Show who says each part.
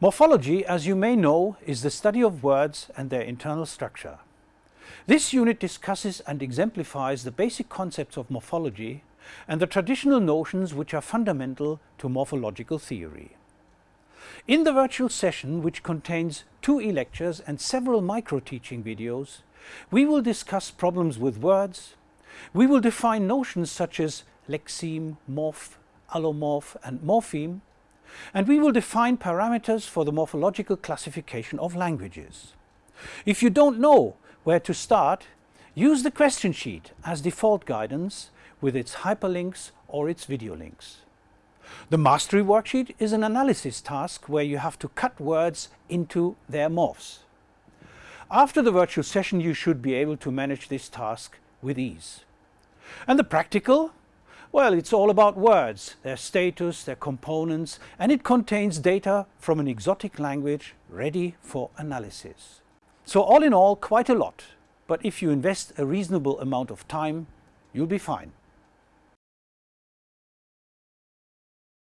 Speaker 1: Morphology, as you may know, is the study of words and their internal structure. This unit discusses and exemplifies the basic concepts of morphology and the traditional notions which are fundamental to morphological theory. In the virtual session, which contains two e-lectures and several micro-teaching videos, we will discuss problems with words, we will define notions such as lexeme, morph, allomorph and morpheme, and we will define parameters for the morphological classification of languages. If you don't know where to start, use the question sheet as default guidance with its hyperlinks or its video links. The mastery worksheet is an analysis task where you have to cut words into their morphs. After the virtual session you should be able to manage this task with ease. And the practical? Well, it's all about words, their status, their components, and it contains data from an exotic language ready for analysis. So all in all, quite a lot. But if you invest a reasonable amount of time, you'll be fine.